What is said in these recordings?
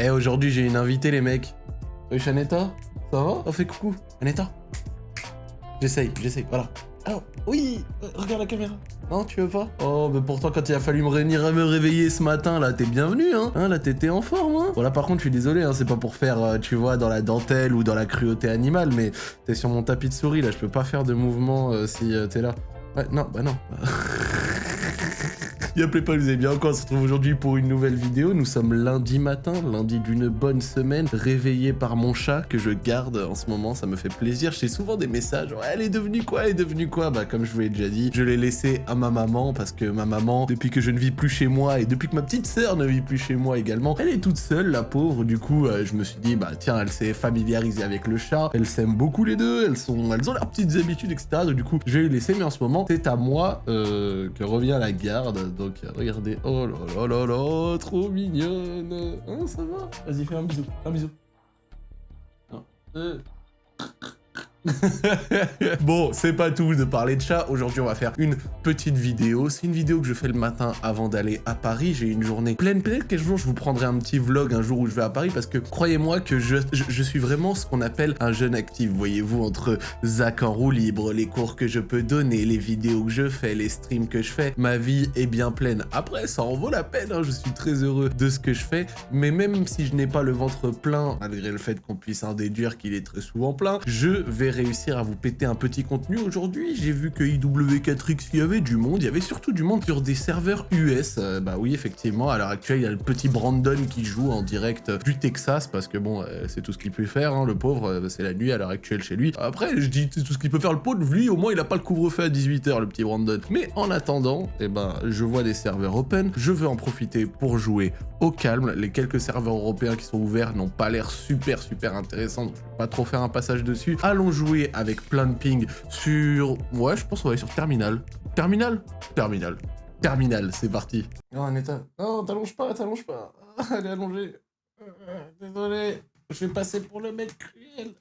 Eh, aujourd'hui, j'ai une invitée, les mecs. Oui, Chanetta Ça va? On fait coucou. Chanetta J'essaye, j'essaye, voilà. Alors, oui, euh, regarde la caméra. Non, tu veux pas? Oh, mais pourtant, quand il a fallu me, réunir, me réveiller ce matin, là, t'es bienvenu, hein, hein Là, t'étais en forme, hein Bon, là, par contre, je suis désolé, hein, c'est pas pour faire, euh, tu vois, dans la dentelle ou dans la cruauté animale, mais t'es sur mon tapis de souris, là, je peux pas faire de mouvement euh, si t'es là. Ouais, non, bah non. Y'a pas, vous avez bien encore, on se retrouve aujourd'hui pour une nouvelle vidéo. Nous sommes lundi matin, lundi d'une bonne semaine, réveillé par mon chat que je garde en ce moment, ça me fait plaisir. J'ai souvent des messages, elle est devenue quoi, elle est devenue quoi? Bah comme je vous l'ai déjà dit, je l'ai laissé à ma maman parce que ma maman, depuis que je ne vis plus chez moi et depuis que ma petite sœur ne vit plus chez moi également, elle est toute seule, la pauvre. Du coup, euh, je me suis dit, bah tiens, elle s'est familiarisée avec le chat, elles s'aiment beaucoup les deux, elles sont, elles ont leurs petites habitudes, etc. Du coup, je vais lui laisser, mais en ce moment, c'est à moi euh, que revient la garde. Regardez, oh là là là là, trop mignonne. Hein, ça va? Vas-y, fais un bisou, un bisou. Un, deux. bon, c'est pas tout de parler de chat. Aujourd'hui, on va faire une petite vidéo. C'est une vidéo que je fais le matin avant d'aller à Paris. J'ai une journée pleine. Peut-être qu'un jour, je vous prendrai un petit vlog un jour où je vais à Paris parce que croyez-moi que je, je, suis vraiment ce qu'on appelle un jeune actif. Voyez-vous, entre Zach en roue libre, les cours que je peux donner, les vidéos que je fais, les streams que je fais, ma vie est bien pleine. Après, ça en vaut la peine. Hein. Je suis très heureux de ce que je fais. Mais même si je n'ai pas le ventre plein, malgré le fait qu'on puisse en déduire qu'il est très souvent plein, je vais réussir à vous péter un petit contenu aujourd'hui. J'ai vu que IW4X, il y avait du monde, il y avait surtout du monde sur des serveurs US. Euh, bah oui, effectivement, à l'heure actuelle, il y a le petit Brandon qui joue en direct du Texas, parce que bon, euh, c'est tout ce qu'il peut faire, hein, le pauvre, euh, c'est la nuit à l'heure actuelle chez lui. Après, je dis tout ce qu'il peut faire le pauvre, lui, au moins, il a pas le couvre-feu à 18h, le petit Brandon. Mais en attendant, eh ben, je vois des serveurs open, je veux en profiter pour jouer au calme. Les quelques serveurs européens qui sont ouverts n'ont pas l'air super, super intéressants, donc je vais pas trop faire un passage dessus. Allons avec plein de ping sur... Ouais, je pense qu'on va aller sur Terminal. Terminal? Terminal. Terminal, c'est parti. Non, Aneta. Non, t'allonges pas, t'allonges pas. Elle est allongée. Désolé. Je vais passer pour le mec cruel.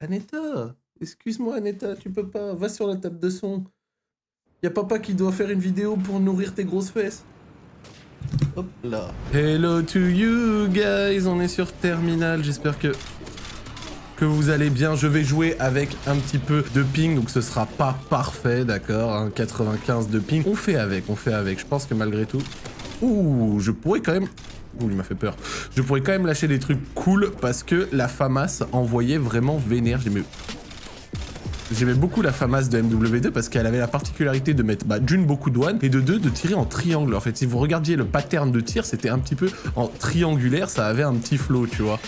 Aneta Excuse-moi, Aneta, tu peux pas. Va sur la table de son. Y a papa qui doit faire une vidéo pour nourrir tes grosses fesses. Hop là. Hello to you guys, on est sur Terminal, j'espère que vous allez bien. Je vais jouer avec un petit peu de ping, donc ce sera pas parfait, d'accord 95 hein, de ping. On fait avec, on fait avec. Je pense que malgré tout... Ouh, je pourrais quand même... Ouh, il m'a fait peur. Je pourrais quand même lâcher des trucs cool parce que la FAMAS envoyait vraiment vénère. J'aimais... J'aimais beaucoup la FAMAS de MW2 parce qu'elle avait la particularité de mettre bah, d'une beaucoup de douane et de deux de tirer en triangle. En fait, si vous regardiez le pattern de tir, c'était un petit peu en triangulaire, ça avait un petit flow, tu vois.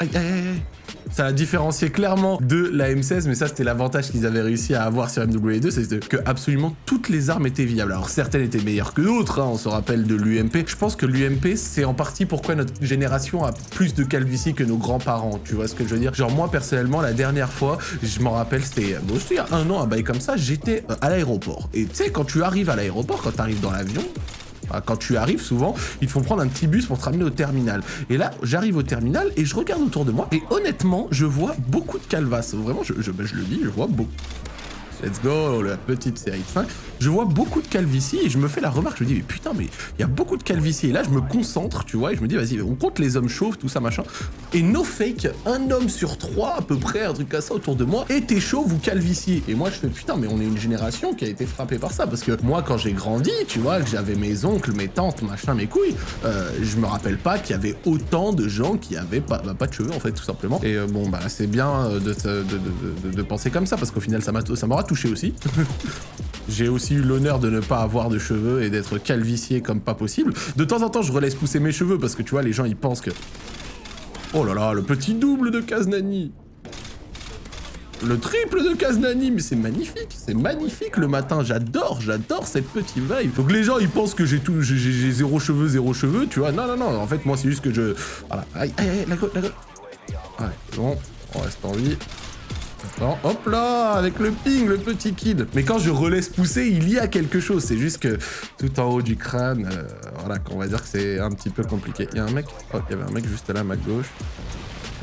Aïe, aïe, aïe. Ça a différencié clairement de la M16, mais ça c'était l'avantage qu'ils avaient réussi à avoir sur MW2, c'est que absolument toutes les armes étaient viables. Alors certaines étaient meilleures que d'autres, hein, on se rappelle de l'UMP. Je pense que l'UMP c'est en partie pourquoi notre génération a plus de calvitie que nos grands-parents, tu vois ce que je veux dire? Genre moi personnellement, la dernière fois, je m'en rappelle, c'était bon, il y a un an, un bail comme ça, j'étais euh, à l'aéroport. Et tu sais, quand tu arrives à l'aéroport, quand tu arrives dans l'avion, quand tu arrives, souvent, ils te font prendre un petit bus pour te ramener au terminal. Et là, j'arrive au terminal et je regarde autour de moi. Et honnêtement, je vois beaucoup de calvas. Vraiment, je, je, je le dis, je vois beaucoup. Let's go, la petite série 5 je vois beaucoup de calvitie et je me fais la remarque, je me dis, mais putain, mais il y a beaucoup de calvitie. Et là, je me concentre, tu vois, et je me dis, vas-y, on compte les hommes chauves, tout ça, machin. Et no fake, un homme sur trois, à peu près, un truc comme ça autour de moi, était chauve ou calvitie. Et moi, je fais, putain, mais on est une génération qui a été frappée par ça. Parce que moi, quand j'ai grandi, tu vois, que j'avais mes oncles, mes tantes, machin, mes couilles, euh, je me rappelle pas qu'il y avait autant de gens qui avaient pas, bah, pas de cheveux, en fait, tout simplement. Et euh, bon, bah, c'est bien euh, de, de, de, penser comme ça, parce qu'au final, ça m'aura aussi. J'ai aussi eu l'honneur de ne pas avoir de cheveux et d'être calvicié comme pas possible. De temps en temps, je relaisse pousser mes cheveux parce que tu vois, les gens, ils pensent que... Oh là là, le petit double de Kaznani le triple de Kaznani, mais c'est magnifique, c'est magnifique le matin, j'adore, j'adore cette petite vibe. Donc les gens ils pensent que j'ai tout, j'ai zéro cheveux, zéro cheveux, tu vois, non, non, non, en fait moi c'est juste que je... Voilà. Ouais, bon, on reste en vie hop là, avec le ping, le petit kill. Mais quand je relaisse pousser, il y a quelque chose. C'est juste que tout en haut du crâne, euh, voilà, qu'on va dire que c'est un petit peu compliqué. Il y a un mec, oh, il y avait un mec juste là à ma gauche.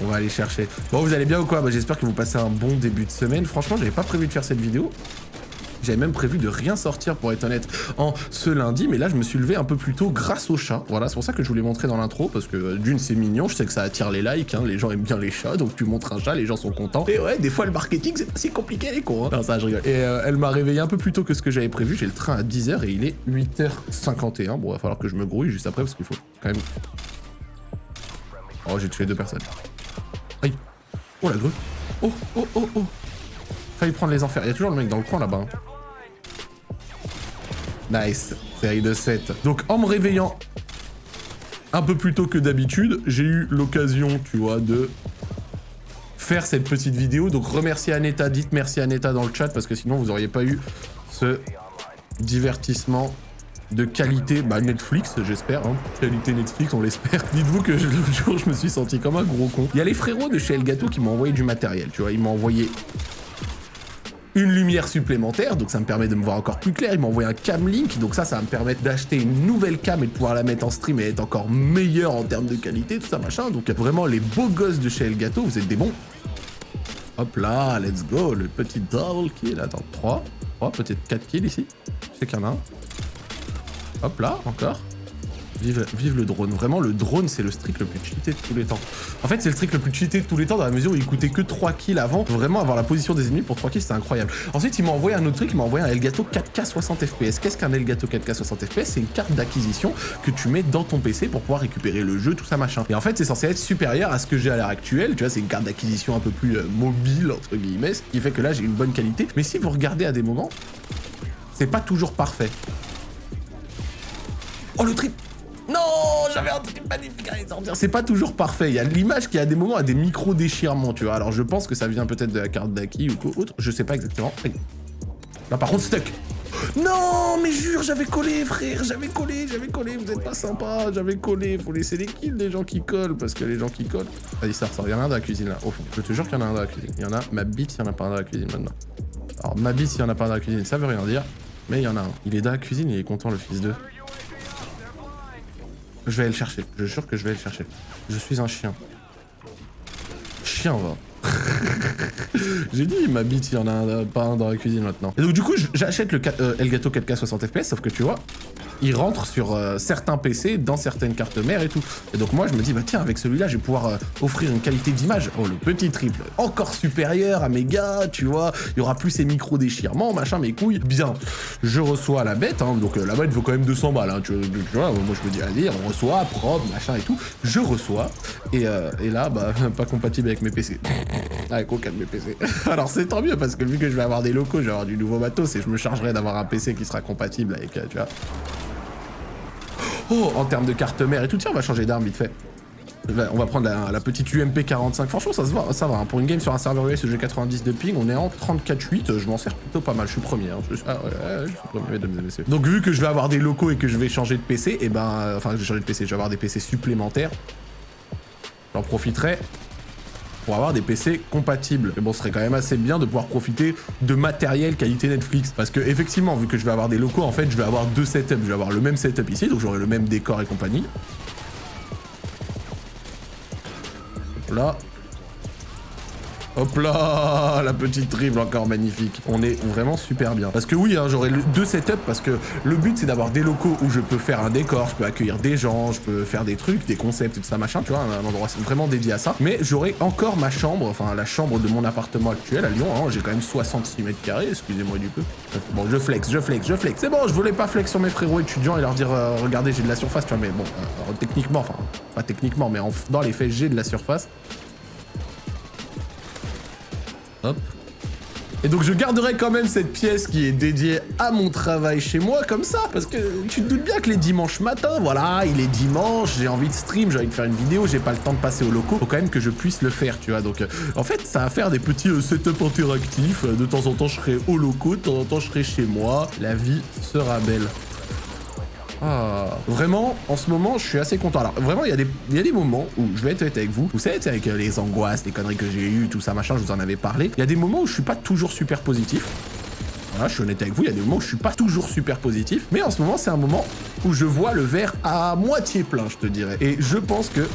On va aller chercher. Bon, vous allez bien ou quoi? Bah, J'espère que vous passez un bon début de semaine. Franchement, j'avais pas prévu de faire cette vidéo. J'avais même prévu de rien sortir, pour être honnête, en ce lundi, mais là, je me suis levé un peu plus tôt grâce au chat. Voilà, c'est pour ça que je voulais montrer dans l'intro, parce que d'une, c'est mignon, je sais que ça attire les likes, hein, les gens aiment bien les chats, donc tu montres un chat, les gens sont contents. Et ouais, des fois, le marketing, c'est pas si compliqué, les cons. Hein. Non, ça, je rigole. Et euh, elle m'a réveillé un peu plus tôt que ce que j'avais prévu. J'ai le train à 10h et il est 8h51. Bon, il va falloir que je me grouille juste après, parce qu'il faut quand même... Oh, j'ai tué deux personnes. Aïe. Oh, la grue. Oh, oh, oh, oh. Failli prendre les enfers. Il y a toujours le mec dans le coin, là-bas. Hein. Nice. Série de 7. Donc, en me réveillant un peu plus tôt que d'habitude, j'ai eu l'occasion, tu vois, de faire cette petite vidéo. Donc, remercier Aneta. Dites merci Aneta dans le chat, parce que sinon, vous n'auriez pas eu ce divertissement de qualité bah Netflix, j'espère. Hein. Qualité Netflix, on l'espère. Dites-vous que l'autre jour, je me suis senti comme un gros con. Il y a les frérots de chez Elgato qui m'ont envoyé du matériel, tu vois. Ils m'ont envoyé une lumière supplémentaire, donc ça me permet de me voir encore plus clair. Ils m'ont envoyé un cam link, donc ça, ça va me permettre d'acheter une nouvelle cam et de pouvoir la mettre en stream et être encore meilleur en termes de qualité, tout ça, machin. Donc vraiment, les beaux gosses de chez Elgato, vous êtes des bons. Hop là, let's go, le petit double kill. Attends, 3, 3, peut-être 4 kills ici. Je sais qu'il y en a un. Hop là, encore. Vive, le drone. Vraiment, le drone, c'est le streak le plus cheaté de tous les temps. En fait, c'est le streak le plus cheaté de tous les temps dans la mesure où il coûtait que 3 kills avant. Vraiment, avoir la position des ennemis pour 3 kills, c'était incroyable. Ensuite, il m'a envoyé un autre truc, il m'a envoyé un Elgato 4K 60 FPS. Qu'est-ce qu'un Elgato 4K 60 FPS C'est une carte d'acquisition que tu mets dans ton PC pour pouvoir récupérer le jeu, tout ça, machin. Et en fait, c'est censé être supérieur à ce que j'ai à l'heure actuelle. Tu vois, c'est une carte d'acquisition un peu plus euh, mobile, entre guillemets, ce qui fait que là, j'ai une bonne qualité. Mais si vous regardez à des moments, c'est pas toujours parfait. Oh, le trip Magnifique. C'est pas toujours parfait. Il y a l'image qui, à des moments, a des micro-déchirements, tu vois. Alors, je pense que ça vient peut-être de la carte d'acquis ou autre. Je sais pas exactement. Là, par contre, stuck non, mais jure, j'avais collé, frère, j'avais collé, j'avais collé, vous êtes pas sympa, j'avais collé, faut laisser les kills des gens qui collent, parce que les gens qui collent... Vas-y, ça ressort, il y en a un dans la cuisine, là, au fond. Je te jure qu'il y en a un dans la cuisine. Il y en a, ma bite, il y en a pas un dans la cuisine, maintenant. Alors, ma bite, il y en a pas un dans la cuisine, ça veut rien dire, mais il y en a un. Il est dans la cuisine, il est content, le fils d'eux. Je vais aller le chercher. Je jure que je vais aller le chercher. Je suis un chien. Chien, va. J'ai dit, ma bite, il y en a pas un dans la cuisine maintenant. Et donc, du coup, j'achète le Elgato 4K 60 FPS, sauf que tu vois, il rentre sur euh, certains PC, dans certaines cartes mères et tout. Et donc moi, je me dis, bah tiens, avec celui-là, je vais pouvoir euh, offrir une qualité d'image. Oh, le petit triple, encore supérieur à mes gars, tu vois. Il y aura plus ces micro-déchirements, machin, mes couilles. Bien, je reçois la bête, hein, donc euh, la bête vaut quand même 200 balles, hein, tu, vois. Moi, je me dis, allez, on reçoit, propre, machin et tout. Je reçois, et, et là, bah, pas compatible avec mes PC. avec aucun de mes PC. Alors c'est tant mieux, parce que vu que je vais avoir des locaux, je vais avoir du nouveau matos, et je me chargerai d'avoir un PC qui sera compatible avec, tu vois, Oh, en termes de carte mère et tout, tiens, on va changer d'arme vite fait. On va prendre la, petite UMP 45. Franchement, ça se va, ça va. Hein. Pour une game sur un serveur US g 90 de ping, on est en 34.8. Je m'en sers plutôt pas mal. Je suis premier. Hein. Je, ah, ouais, je suis premier, mesdames et messieurs. Donc, vu que je vais avoir des locaux et que je vais changer de PC, et eh ben, enfin, je vais changer de PC. Je vais avoir des PC supplémentaires. J'en profiterai pour avoir des PC compatibles. Mais bon, ce serait quand même assez bien de pouvoir profiter de matériel qualité Netflix. Parce que effectivement, vu que je vais avoir des locaux, en fait, je vais avoir deux setups. Je vais avoir le même setup ici, donc j'aurai le même décor et compagnie. Là, Hop là, la petite triple encore magnifique. On est vraiment super bien. Parce que oui, hein, j'aurai deux setups parce que le but c'est d'avoir des locaux où je peux faire un décor, je peux accueillir des gens, je peux faire des trucs, des concepts et tout ça machin, tu vois, un, endroit vraiment dédié à ça. Mais j'aurai encore ma chambre, enfin la chambre de mon appartement actuel à Lyon. Hein, j'ai quand même 66 mètres carrés, excusez-moi du peu. Bon, je flex, je flex, je flex. C'est bon, je voulais pas flex sur mes frérots étudiants et leur dire euh, regardez j'ai de la surface, tu vois, mais bon, euh, techniquement, enfin pas techniquement, mais dans les faits j'ai de la surface. Et donc je garderai quand même cette pièce qui est dédiée à mon travail chez moi comme ça, parce que tu te doutes bien que les dimanches matins, voilà, il est dimanche, j'ai envie de stream, j'ai envie de faire une vidéo, j'ai pas le temps de passer au locaux, faut quand même que je puisse le faire, tu vois. Donc euh, en fait, ça va faire des petits euh, setups interactifs, de temps en temps je serai au locaux, de temps en temps je serai chez moi, la vie sera belle. Ah, vraiment, en ce moment, je suis assez content. Alors, vraiment, il y, a des, moments où je vais être avec vous. Vous savez, avec euh, les angoisses, les conneries que j'ai eues, tout ça, machin, je vous en avais parlé. Il y a des moments où je suis pas toujours super positif. Voilà, je suis honnête avec vous, il y a des moments où je suis pas toujours super positif. Mais en ce moment, c'est un moment où je vois le verre à moitié plein, je te dirais. Et je pense que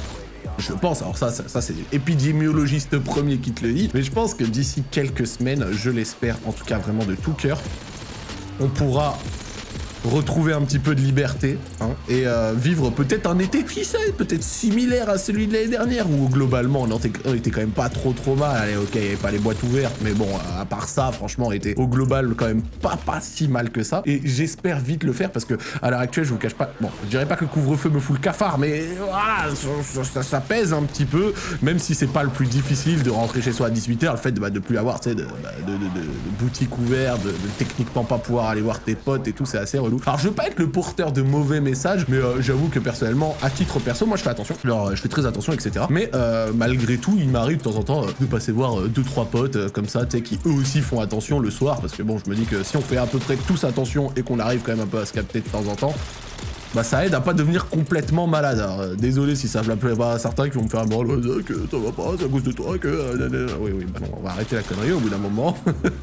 je pense, alors ça, ça, ça c'est l'épidémiologiste premier qui te le dit, mais je pense que d'ici quelques semaines, je l'espère, en tout cas vraiment de tout cœur, on pourra retrouver un petit peu de liberté hein, et euh, vivre peut-être un été, qui sait, peut-être similaire à celui de l'année dernière où globalement on était, quand même pas trop trop mal. Allez, ok, il n'y avait pas les boîtes ouvertes, mais bon, à part ça, franchement, on était au global quand même pas pas si mal que ça. Et j'espère vite le faire parce que à l'heure actuelle, je vous cache pas, bon, je dirais pas que le couvre-feu me fout le cafard, mais voilà, ça, pèse un petit peu, même si c'est pas le plus difficile de rentrer chez soi à 18h, le fait de, bah, de plus avoir, tu sais, de, bah, de, boutique ouverte, de, techniquement pas pouvoir aller voir tes potes et tout, c'est assez alors je veux pas être le porteur de mauvais messages, mais euh, j'avoue que personnellement, à titre perso, moi je fais attention. Euh, je fais très attention, etc. Mais euh, malgré tout, il m'arrive de temps en temps de passer voir deux trois potes comme ça, tu sais, qui eux aussi font attention le soir, parce que bon, je me dis que si on fait à peu près tous attention et qu'on arrive quand même un peu à se capter de temps en temps, bah ça aide à pas devenir complètement malade. Alors, désolé si ça plaît pas à certains qui vont me faire un bon que ça va pas, c'est à cause de toi que... Euh, oui, oui, bah on va arrêter la connerie au bout d'un moment.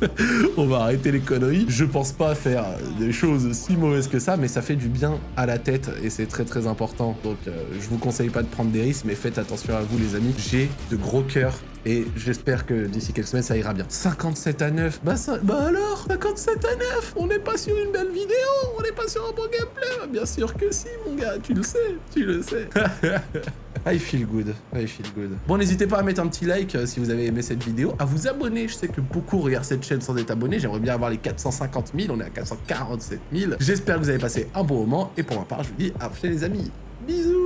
on va arrêter les conneries. Je pense pas faire des choses si mauvaises que ça, mais ça fait du bien à la tête et c'est très très important. Donc euh, je vous conseille pas de prendre des risques, mais faites attention à vous les amis. J'ai de gros cœurs et j'espère que d'ici quelques semaines, ça ira bien. 57 à 9, bah, ça, bah alors 57 à 9 On n'est pas sur une belle vidéo On n'est pas sur un bon gameplay bah, Bien sûr que si, mon gars, tu le sais, tu le sais. I feel good, I feel good. Bon, n'hésitez pas à mettre un petit like euh, si vous avez aimé cette vidéo, à vous abonner. Je sais que beaucoup regardent cette chaîne sans être abonnés. J'aimerais bien avoir les 450 000, on est à 447 000. J'espère que vous avez passé un bon moment. Et pour ma part, je vous dis à prochaine les amis. Bisous